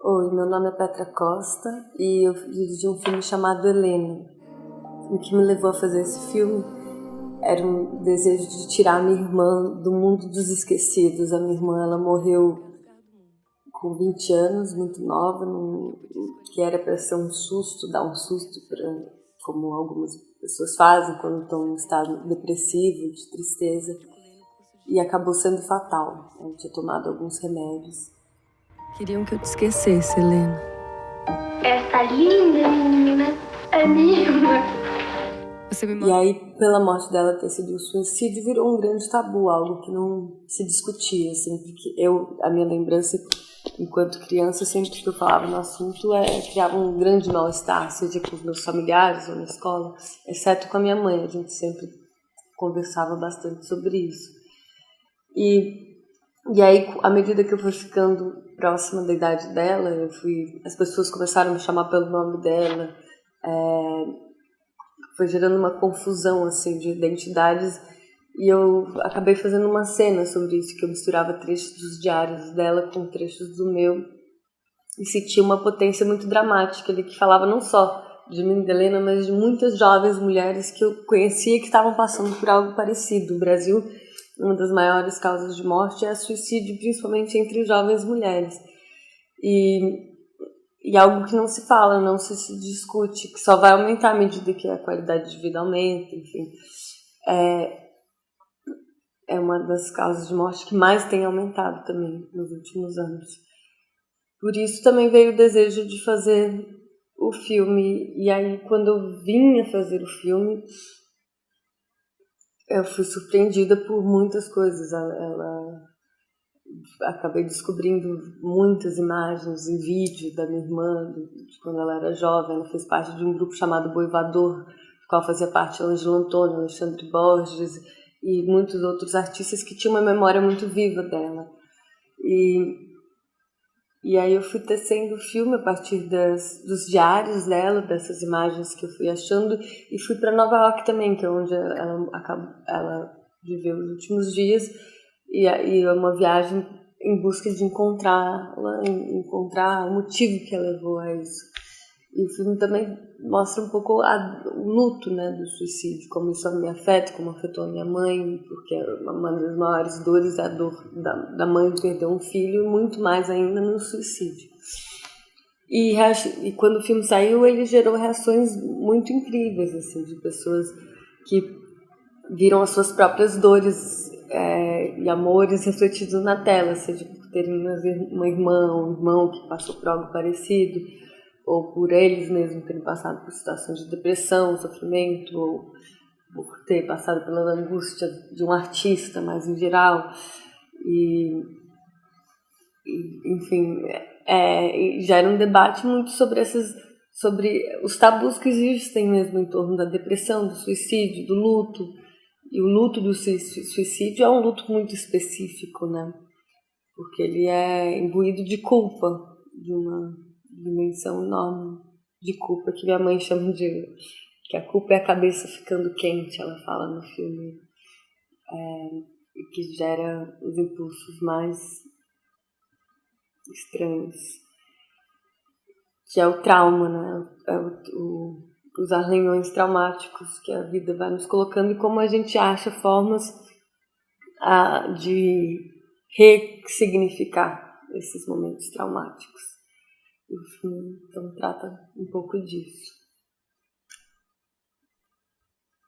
Oi, meu nome é Petra Costa e eu dirigi um filme chamado Helena. O que me levou a fazer esse filme era um desejo de tirar minha irmã do mundo dos esquecidos. A minha irmã ela morreu com 20 anos, muito nova, num, que era para ser um susto, dar um susto, pra, como algumas pessoas fazem quando estão em estado depressivo, de tristeza, e acabou sendo fatal. Eu tinha tomado alguns remédios. Queriam que eu te esquecesse, Helena. Essa linda menina é minha irmã. E aí, pela morte dela ter sido um suicídio, virou um grande tabu, algo que não se discutia, assim, porque eu, a minha lembrança enquanto criança, sempre que eu falava no assunto, é, criava um grande mal-estar, seja com os meus familiares ou na escola, exceto com a minha mãe, a gente sempre conversava bastante sobre isso. E, e aí, à medida que eu fui ficando próxima da idade dela, eu fui, as pessoas começaram a me chamar pelo nome dela, é, foi gerando uma confusão assim de identidades e eu acabei fazendo uma cena sobre isso, que eu misturava trechos dos diários dela com trechos do meu. E sentia uma potência muito dramática ali, que falava não só de mim, de Helena, mas de muitas jovens mulheres que eu conhecia que estavam passando por algo parecido. O Brasil, uma das maiores causas de morte é suicídio, principalmente entre jovens mulheres. E, e algo que não se fala, não se, discute, que só vai aumentar à medida que a qualidade de vida aumenta, enfim. É, é uma das causas de morte que mais tem aumentado também nos últimos anos. Por isso também veio o desejo de fazer o filme. E aí, quando eu vinha fazer o filme, eu fui surpreendida por muitas coisas. Ela, acabei descobrindo muitas imagens em vídeo da minha irmã, de quando ela era jovem. Ela fez parte de um grupo chamado Boivador, do qual fazia parte Ângelo Antônio, Alexandre Borges e muitos outros artistas que tinham uma memória muito viva dela. E, e aí eu fui tecendo o filme a partir das, dos diários dela, dessas imagens que eu fui achando, e fui para Nova York também, que é onde ela, ela viveu os últimos dias, e, e é uma viagem em busca de encontrá-la, encontrar o motivo que a levou a isso. E o filme também mostra um pouco a, o luto né, do suicídio, como isso me afeta, como afetou a minha mãe, porque uma das maiores dores é a dor da, da mãe perder um filho, muito mais ainda no suicídio. E, e quando o filme saiu, ele gerou reações muito incríveis, assim, de pessoas que viram as suas próprias dores é, e amores refletidos na tela, seja por terem uma irmã, um irmão que passou por algo parecido, ou por eles mesmos terem passado por situações de depressão, sofrimento, ou por ter passado pela angústia de um artista, mais em geral. E, e enfim, é, gera um debate muito sobre essas sobre os tabus que existem mesmo em torno da depressão, do suicídio, do luto. E o luto do suicídio é um luto muito específico, né? Porque ele é imbuído de culpa, de uma dimensão enorme de culpa que minha mãe chama de que a culpa é a cabeça ficando quente, ela fala no filme, é, que gera os impulsos mais estranhos, que é o trauma, né? É o, o, os arranhões traumáticos que a vida vai nos colocando e como a gente acha formas a, de ressignificar esses momentos traumáticos. Filme então trata um pouco disso.